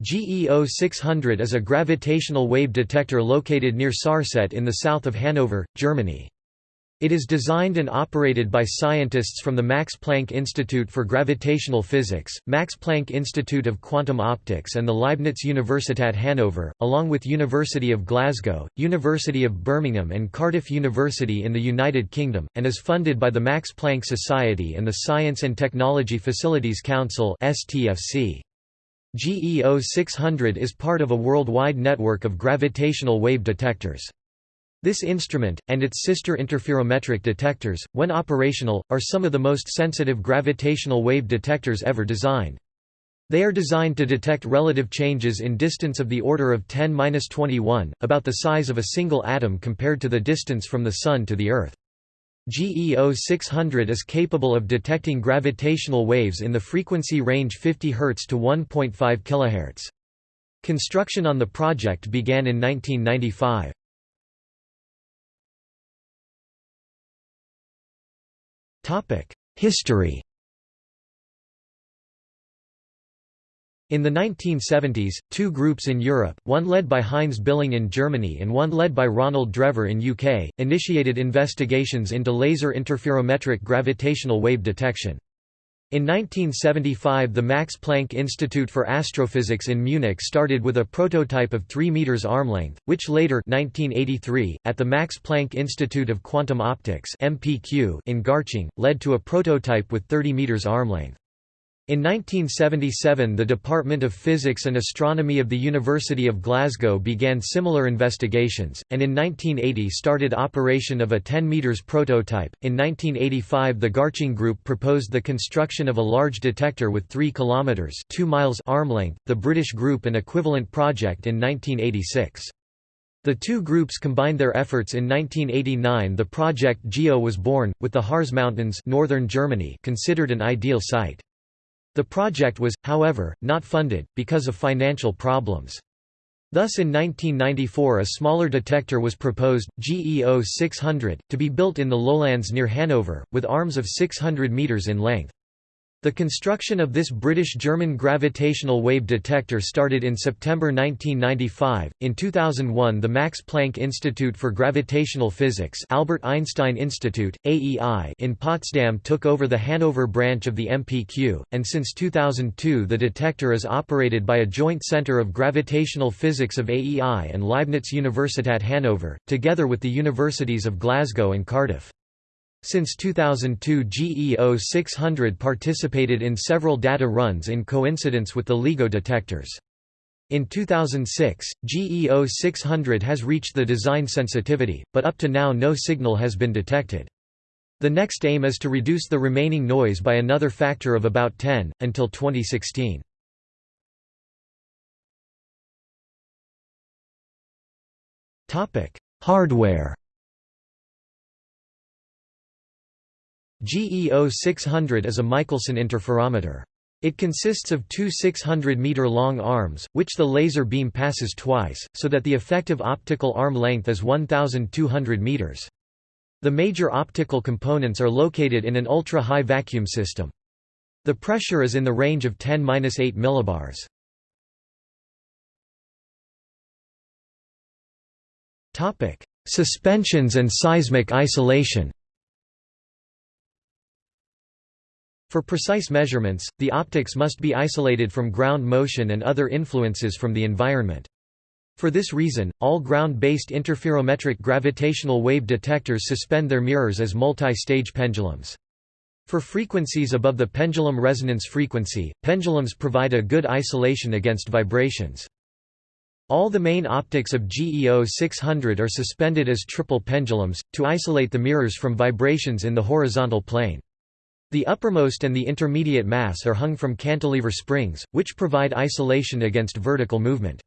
GEO 600 is a gravitational wave detector located near Sarstedt in the south of Hanover, Germany. It is designed and operated by scientists from the Max Planck Institute for Gravitational Physics, Max Planck Institute of Quantum Optics and the Leibniz Universität Hannover, along with University of Glasgow, University of Birmingham and Cardiff University in the United Kingdom, and is funded by the Max Planck Society and the Science and Technology Facilities Council STFC. GEO 600 is part of a worldwide network of gravitational wave detectors. This instrument, and its sister interferometric detectors, when operational, are some of the most sensitive gravitational wave detectors ever designed. They are designed to detect relative changes in distance of the order of 10-21, about the size of a single atom compared to the distance from the Sun to the Earth. GEO 600 is capable of detecting gravitational waves in the frequency range 50 Hz to 1.5 kHz. Construction on the project began in 1995. History In the 1970s, two groups in Europe, one led by Heinz Billing in Germany and one led by Ronald Drever in UK, initiated investigations into laser interferometric gravitational wave detection. In 1975 the Max Planck Institute for Astrophysics in Munich started with a prototype of 3 meters arm length, which later 1983, at the Max Planck Institute of Quantum Optics in Garching, led to a prototype with 30 meters arm length. In 1977 the Department of Physics and Astronomy of the University of Glasgow began similar investigations, and in 1980 started operation of a 10 meters prototype. In 1985 the Garching Group proposed the construction of a large detector with 3 kilometers 2 miles arm length, the British group an equivalent project in 1986. The two groups combined their efforts in 1989 the project GEO was born, with the Harz Mountains northern Germany considered an ideal site. The project was, however, not funded, because of financial problems. Thus in 1994 a smaller detector was proposed, GEO 600, to be built in the lowlands near Hanover, with arms of 600 metres in length. The construction of this British-German gravitational wave detector started in September 1995. In 2001, the Max Planck Institute for Gravitational Physics, Albert Einstein Institute (AEI) in Potsdam took over the Hanover branch of the MPQ, and since 2002 the detector is operated by a joint center of gravitational physics of AEI and Leibniz Universität Hannover, together with the universities of Glasgow and Cardiff. Since 2002 GEO 600 participated in several data runs in coincidence with the LIGO detectors. In 2006, GEO 600 has reached the design sensitivity, but up to now no signal has been detected. The next aim is to reduce the remaining noise by another factor of about 10, until 2016. Hardware GEO 600 is a Michelson interferometer. It consists of two 600-meter-long arms, which the laser beam passes twice, so that the effective optical arm length is 1,200 meters. The major optical components are located in an ultra-high vacuum system. The pressure is in the range of 10-8 millibars. Suspensions and seismic isolation For precise measurements, the optics must be isolated from ground motion and other influences from the environment. For this reason, all ground-based interferometric gravitational wave detectors suspend their mirrors as multi-stage pendulums. For frequencies above the pendulum resonance frequency, pendulums provide a good isolation against vibrations. All the main optics of GEO 600 are suspended as triple pendulums, to isolate the mirrors from vibrations in the horizontal plane. The uppermost and the intermediate mass are hung from cantilever springs, which provide isolation against vertical movement.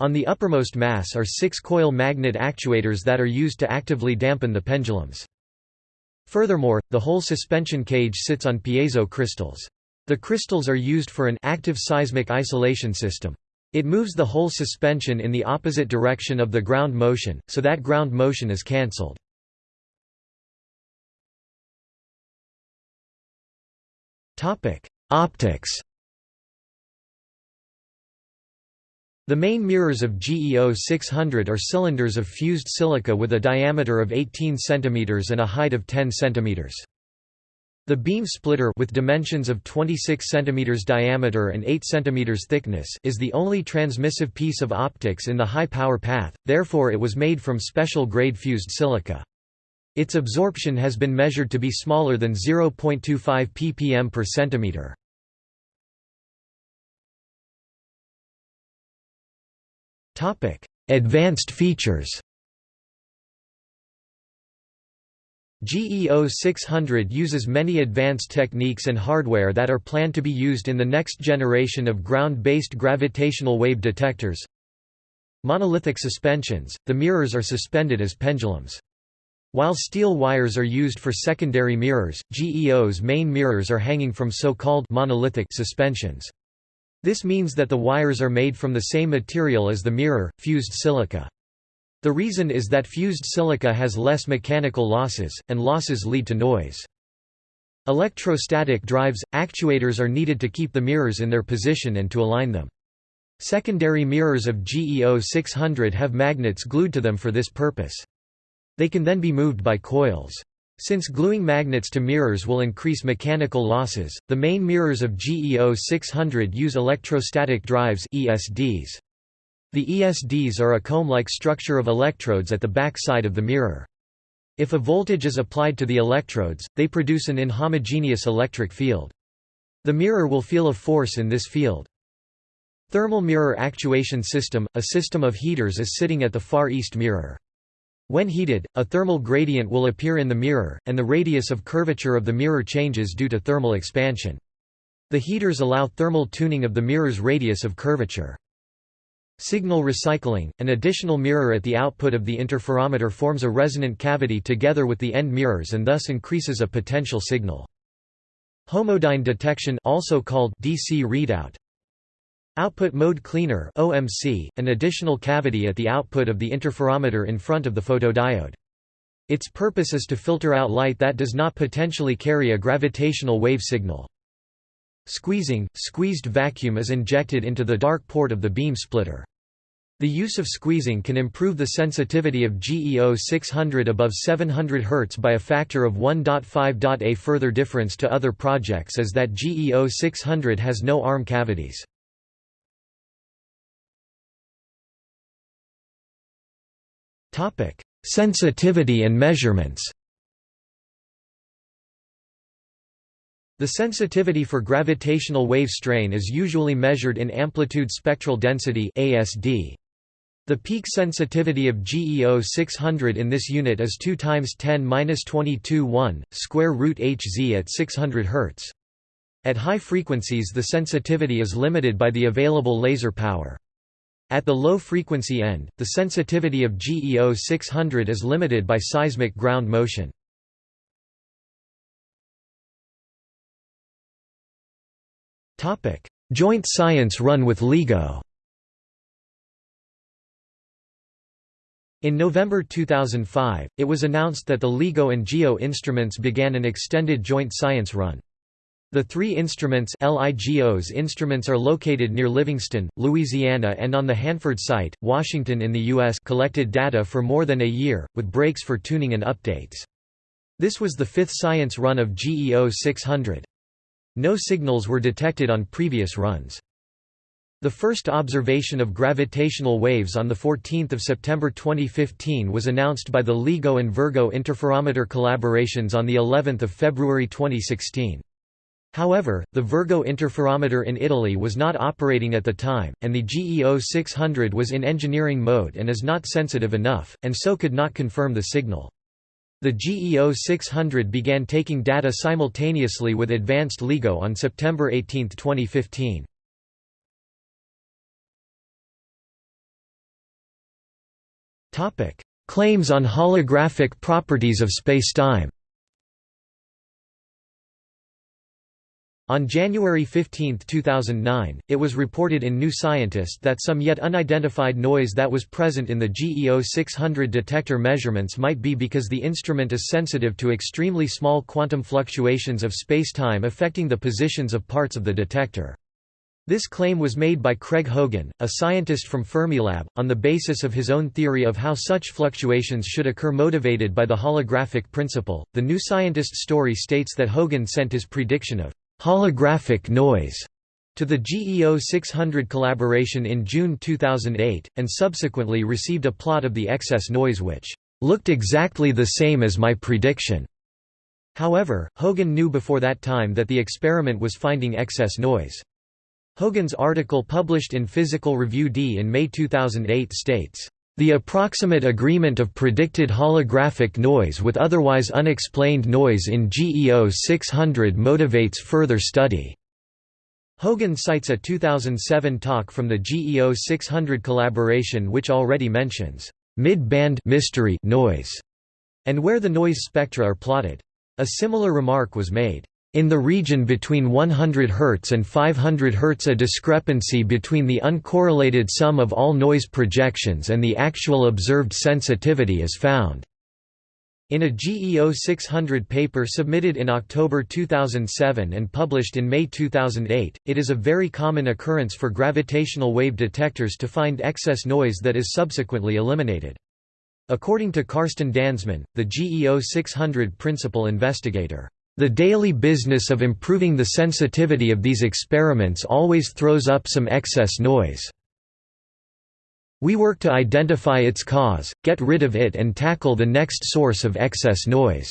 On the uppermost mass are six coil magnet actuators that are used to actively dampen the pendulums. Furthermore, the whole suspension cage sits on piezo crystals. The crystals are used for an active seismic isolation system. It moves the whole suspension in the opposite direction of the ground motion, so that ground motion is cancelled. Topic: Optics. The main mirrors of GEO 600 are cylinders of fused silica with a diameter of 18 cm and a height of 10 cm. The beam splitter with dimensions of 26 cm diameter and 8 cm thickness is the only transmissive piece of optics in the high-power path, therefore it was made from special grade fused silica. Its absorption has been measured to be smaller than 0.25 ppm per centimeter. Topic: Advanced features GEO 600 uses many advanced techniques and hardware that are planned to be used in the next generation of ground-based gravitational wave detectors. Monolithic suspensions, the mirrors are suspended as pendulums. While steel wires are used for secondary mirrors, GEO's main mirrors are hanging from so-called monolithic suspensions. This means that the wires are made from the same material as the mirror, fused silica. The reason is that fused silica has less mechanical losses, and losses lead to noise. Electrostatic drives, actuators are needed to keep the mirrors in their position and to align them. Secondary mirrors of GEO 600 have magnets glued to them for this purpose. They can then be moved by coils. Since gluing magnets to mirrors will increase mechanical losses, the main mirrors of GEO 600 use electrostatic drives ESDs. The ESDs are a comb-like structure of electrodes at the back side of the mirror. If a voltage is applied to the electrodes, they produce an inhomogeneous electric field. The mirror will feel a force in this field. Thermal mirror actuation system – A system of heaters is sitting at the far east mirror. When heated, a thermal gradient will appear in the mirror, and the radius of curvature of the mirror changes due to thermal expansion. The heaters allow thermal tuning of the mirror's radius of curvature. Signal recycling – An additional mirror at the output of the interferometer forms a resonant cavity together with the end mirrors and thus increases a potential signal. Homodyne detection also called DC readout Output mode cleaner OMC, an additional cavity at the output of the interferometer in front of the photodiode. Its purpose is to filter out light that does not potentially carry a gravitational wave signal. Squeezing – Squeezed vacuum is injected into the dark port of the beam splitter. The use of squeezing can improve the sensitivity of GEO 600 above 700 Hz by a factor of 1.5. A further difference to other projects is that GEO 600 has no arm cavities. Topic: Sensitivity and measurements. The sensitivity for gravitational wave strain is usually measured in amplitude spectral density (ASD). The peak sensitivity of GEO 600 in this unit is 2 times 10^-22 1 square root Hz at 600 Hz. At high frequencies the sensitivity is limited by the available laser power. At the low-frequency end, the sensitivity of GEO 600 is limited by seismic ground motion. Joint science run with LIGO In November 2005, it was announced that the LIGO and GEO instruments began an extended joint science run. The three instruments LIGO's instruments are located near Livingston, Louisiana and on the Hanford site, Washington in the U.S. collected data for more than a year, with breaks for tuning and updates. This was the fifth science run of GEO 600. No signals were detected on previous runs. The first observation of gravitational waves on 14 September 2015 was announced by the LIGO and Virgo interferometer collaborations on of February 2016. However, the Virgo interferometer in Italy was not operating at the time, and the GEO 600 was in engineering mode and is not sensitive enough, and so could not confirm the signal. The GEO 600 began taking data simultaneously with advanced LIGO on September 18, 2015. Claims on holographic properties of spacetime On January 15, 2009, it was reported in New Scientist that some yet unidentified noise that was present in the GEO 600 detector measurements might be because the instrument is sensitive to extremely small quantum fluctuations of spacetime affecting the positions of parts of the detector. This claim was made by Craig Hogan, a scientist from Fermilab, on the basis of his own theory of how such fluctuations should occur motivated by the holographic principle. The New Scientist story states that Hogan sent his prediction of holographic noise to the GEO 600 collaboration in June 2008, and subsequently received a plot of the excess noise which looked exactly the same as my prediction. However, Hogan knew before that time that the experiment was finding excess noise. Hogan's article published in Physical Review D in May 2008 states, "...the approximate agreement of predicted holographic noise with otherwise unexplained noise in GEO 600 motivates further study." Hogan cites a 2007 talk from the GEO 600 collaboration which already mentions, "...mid-band mystery noise", and where the noise spectra are plotted. A similar remark was made. In the region between 100 Hz and 500 Hz a discrepancy between the uncorrelated sum of all noise projections and the actual observed sensitivity is found. In a GEO 600 paper submitted in October 2007 and published in May 2008, it is a very common occurrence for gravitational wave detectors to find excess noise that is subsequently eliminated. According to Karsten Danzmann, the GEO 600 principal investigator, the daily business of improving the sensitivity of these experiments always throws up some excess noise. We work to identify its cause, get rid of it and tackle the next source of excess noise.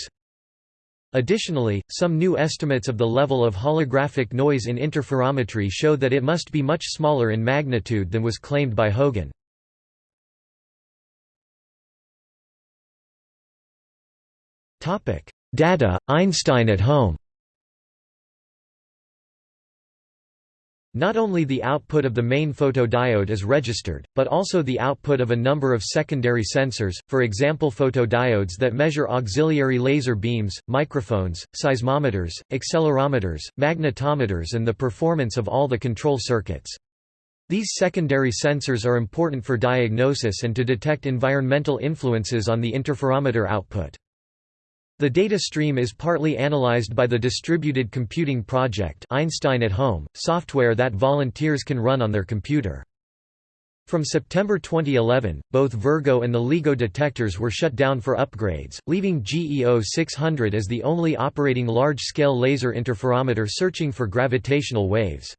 Additionally, some new estimates of the level of holographic noise in interferometry show that it must be much smaller in magnitude than was claimed by Hogan. Data, Einstein at home Not only the output of the main photodiode is registered, but also the output of a number of secondary sensors, for example photodiodes that measure auxiliary laser beams, microphones, seismometers, accelerometers, magnetometers and the performance of all the control circuits. These secondary sensors are important for diagnosis and to detect environmental influences on the interferometer output. The data stream is partly analyzed by the Distributed Computing Project Einstein at Home, software that volunteers can run on their computer. From September 2011, both Virgo and the LIGO detectors were shut down for upgrades, leaving GEO 600 as the only operating large-scale laser interferometer searching for gravitational waves.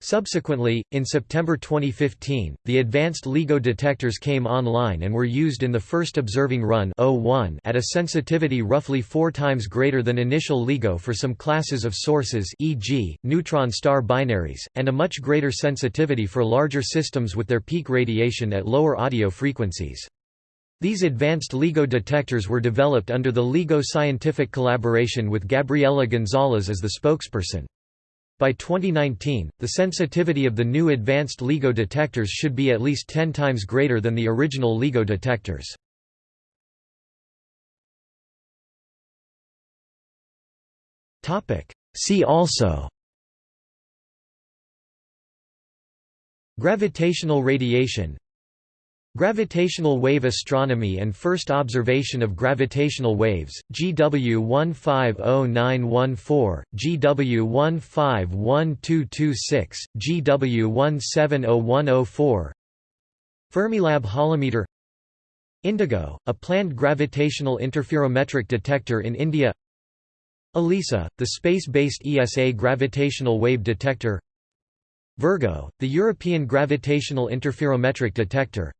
Subsequently, in September 2015, the advanced LIGO detectors came online and were used in the first observing run at a sensitivity roughly four times greater than initial LIGO for some classes of sources e.g., neutron star binaries, and a much greater sensitivity for larger systems with their peak radiation at lower audio frequencies. These advanced LIGO detectors were developed under the LIGO scientific collaboration with Gabriela Gonzalez as the spokesperson. By 2019, the sensitivity of the new advanced LIGO detectors should be at least 10 times greater than the original LIGO detectors. See also Gravitational radiation Gravitational wave astronomy and first observation of gravitational waves, GW 150914, GW 151226, GW 170104 Fermilab holometer. Indigo, a planned gravitational interferometric detector in India. ELISA, the space-based ESA gravitational wave detector. Virgo, the European gravitational interferometric detector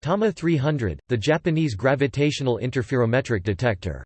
Tama 300, the Japanese gravitational interferometric detector